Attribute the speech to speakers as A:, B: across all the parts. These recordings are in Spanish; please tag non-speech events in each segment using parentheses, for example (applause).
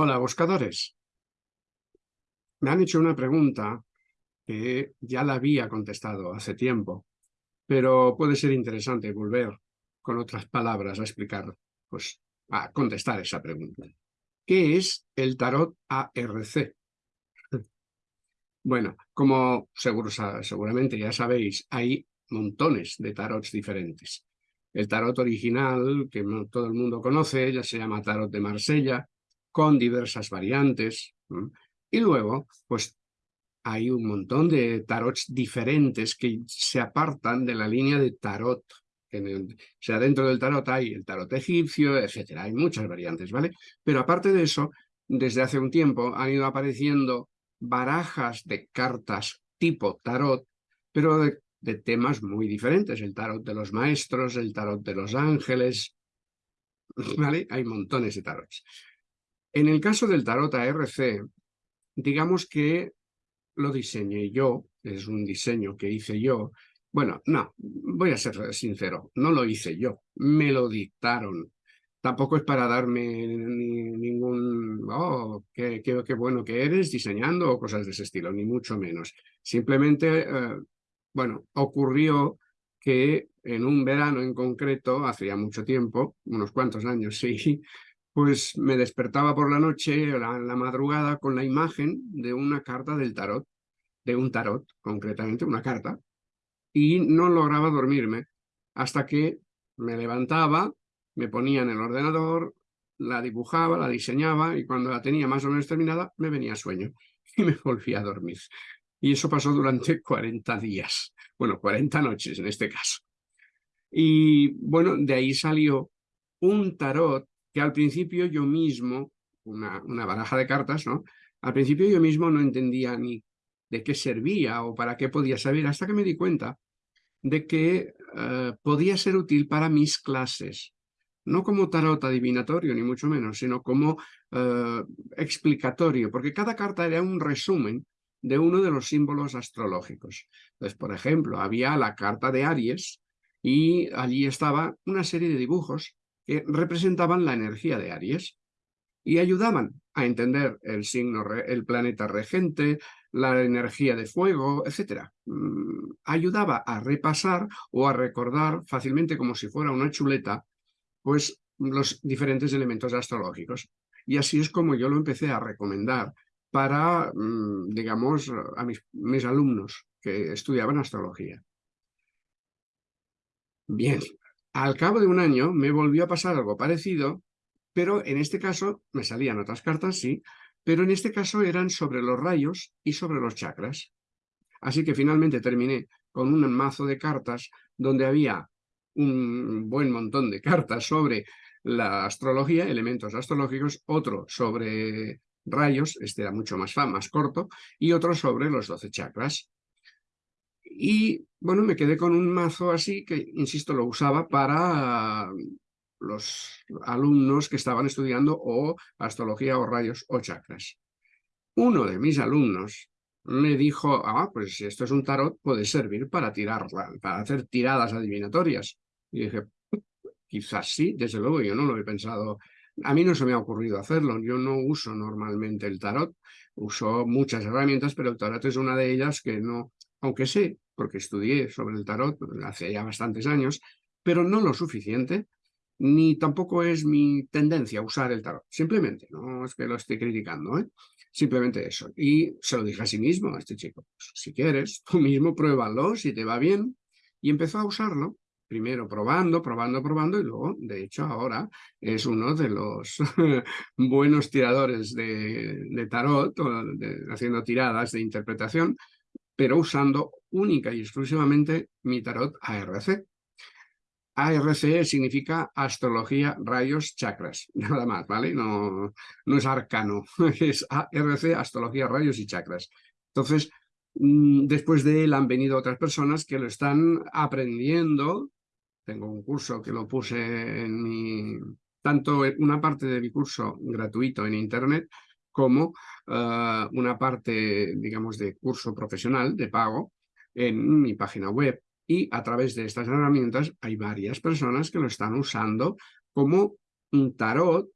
A: Hola, buscadores. Me han hecho una pregunta que ya la había contestado hace tiempo, pero puede ser interesante volver con otras palabras a explicar, pues, a contestar esa pregunta. ¿Qué es el tarot ARC? (laughs) Bueno, como seguro, seguramente ya sabéis, hay montones de tarots diferentes. El tarot original, que todo el mundo conoce, ya se llama tarot de Marsella, con diversas variantes. Y luego, pues hay un montón de tarots diferentes que se apartan de la línea de tarot. o sea, dentro del tarot hay el tarot egipcio, etcétera. Hay muchas variantes, ¿vale? Pero aparte de eso, desde hace un tiempo han ido apareciendo barajas de cartas tipo tarot, pero de, de temas muy diferentes. El tarot de los maestros, el tarot de los ángeles, (laughs) ¿vale? Hay montones de tarots. En el caso del tarot ARC, digamos que lo diseñé yo, es un diseño que hice yo. Bueno, no, voy a ser sincero, no lo hice yo, me lo dictaron. Tampoco es para darme ningún, oh, qué, bueno que eres diseñando o cosas de ese estilo, ni mucho menos. Simplemente, eh, bueno, ocurrió que en un verano en concreto, hacía mucho tiempo, unos cuantos años, (laughs) sí, pues me despertaba por la noche, la, la madrugada, con la imagen de una carta del tarot, de un tarot, concretamente, una carta, y no lograba dormirme hasta que me levantaba, me ponía en el ordenador, la dibujaba, la diseñaba, y cuando la tenía más o menos terminada, me venía sueño (laughs) y me volvía a dormir. Y eso pasó durante (laughs) 40 días, bueno, 40 noches en este caso. Y bueno, de ahí salió un tarot que al principio yo mismo, una, una baraja de cartas, ¿no? Al principio yo mismo no entendía ni de qué servía o para qué podía servir, hasta que me di cuenta de que eh, podía ser útil para mis clases. No como tarot adivinatorio, ni mucho menos, sino como eh, explicatorio, porque cada carta era un resumen de uno de los símbolos astrológicos. Entonces, por ejemplo, había la carta de Aries y allí estaba una serie de dibujos que representaban la energía de Aries y ayudaban a entender el signo, el planeta regente, la energía de fuego, etc. Mm, ayudaba a repasar o a recordar fácilmente como si fuera una chuleta, pues los diferentes elementos astrológicos. Y así es como yo lo empecé a recomendar para, mm, digamos, a mis, mis alumnos que estudiaban astrología. Bien, al cabo de un año me volvió a pasar algo parecido, pero en este caso me salían otras cartas, sí, pero en este caso eran sobre los rayos y sobre los chakras. Así que finalmente terminé con un mazo de cartas donde había un buen montón de cartas sobre la astrología, elementos astrológicos, otro sobre rayos, este era mucho más, más corto, y otro sobre los doce chakras. Y bueno, me quedé con un mazo así que, insisto, lo usaba para los alumnos que estaban estudiando o astrología o rayos o chakras. Uno de mis alumnos me dijo, ah, pues si esto es un tarot, puede servir para tirar, para hacer tiradas adivinatorias. Y dije, quizás sí, desde luego, yo no lo he pensado. A mí no se me ha ocurrido hacerlo, yo no uso normalmente el tarot, uso muchas herramientas, pero el tarot es una de ellas que no, aunque sé, porque estudié sobre el tarot hace ya bastantes años, pero no lo suficiente, ni tampoco es mi tendencia usar el tarot. Simplemente, no es que lo esté criticando, ¿eh? simplemente eso. Y se lo dije a sí mismo, a este chico, pues, si quieres, tú mismo pruébalo, si te va bien. Y empezó a usarlo, primero probando, probando, probando, y luego, de hecho, ahora es uno de los (laughs) buenos tiradores de, tarot, haciendo tiradas de interpretación, pero usando única y exclusivamente mi tarot ARC. ARC significa astrología, rayos, chakras, (laughs) nada más, ¿vale? No, no es arcano, (laughs) es ARC, astrología, rayos y chakras. Entonces, mm, después de él han venido otras personas que lo están aprendiendo. Tengo un curso que lo puse en mi... Tanto una parte de mi curso gratuito en internet como eh, una parte, digamos, de curso profesional de pago en mi página web. Y a través de estas herramientas hay varias personas que lo están usando como un tarot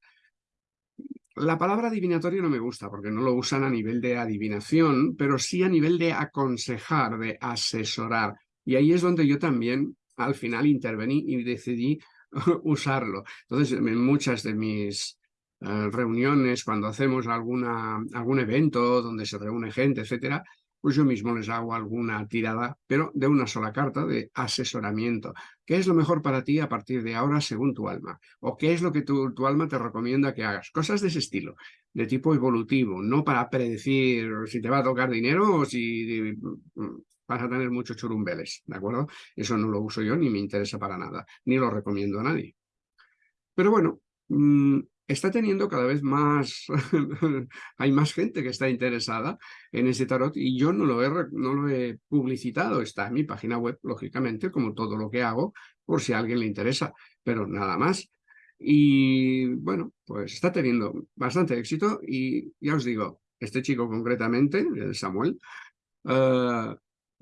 A: la palabra adivinatorio no me gusta porque no lo usan a nivel de adivinación, pero sí a nivel de aconsejar, de asesorar. Y ahí es donde yo también al final intervení y decidí (laughs) usarlo. Entonces, en muchas de mis reuniones, cuando hacemos alguna, algún evento donde se reúne gente, etcétera, pues yo mismo les hago alguna tirada, pero de una sola carta de asesoramiento. ¿Qué es lo mejor para ti a partir de ahora según tu alma? ¿O qué es lo que tu, tu alma te recomienda que hagas? Cosas de ese estilo, de tipo evolutivo, no para predecir si te va a tocar dinero o si mm, vas a tener muchos churumbeles, ¿de acuerdo? Eso no lo uso yo ni me interesa para nada, ni lo recomiendo a nadie. Pero bueno, mm, está teniendo cada vez más, (laughs) hay más gente que está interesada en ese tarot y yo no lo, he, no lo he publicitado, está en mi página web, lógicamente, como todo lo que hago, por si a alguien le interesa, pero nada más. Y bueno, pues está teniendo bastante éxito y ya os digo, este chico concretamente, Samuel, uh,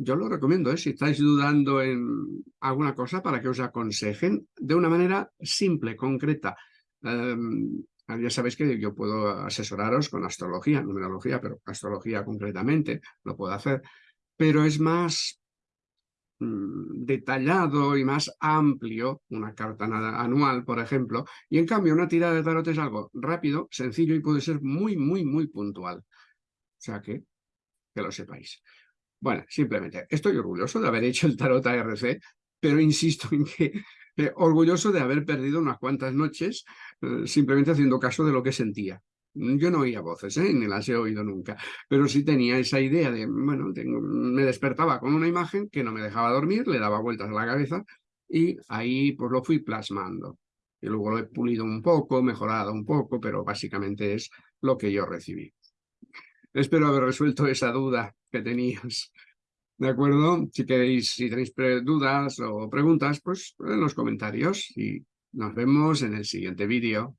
A: yo lo recomiendo, ¿eh? si estáis dudando en alguna cosa para que os aconsejen de una manera simple, concreta, Em, ya sabéis que yo puedo asesoraros con astrología, numerología, pero astrología concretamente lo puedo hacer, pero es más mm, detallado y más amplio, una carta anual, por ejemplo, y en cambio una tirada de tarot es algo rápido, sencillo y puede ser muy, muy, muy puntual. O sea que, que lo sepáis. Bueno, simplemente, estoy orgulloso de haber hecho el tarot ARC, pero insisto en que eh, orgulloso de haber perdido unas cuantas noches eh, simplemente haciendo caso de lo que sentía. Yo no oía voces, ¿eh? ni las he oído nunca, pero sí tenía esa idea de, bueno, me despertaba con una imagen que no me dejaba dormir, le daba vueltas a la cabeza y ahí pues lo fui plasmando. Y luego lo he pulido un poco, mejorado un poco, pero básicamente es lo que yo recibí. Espero haber resuelto esa duda que tenías. ¿De acuerdo? Si queréis, si tenéis dudas o preguntas, pues en los comentarios y nos vemos en el siguiente vídeo.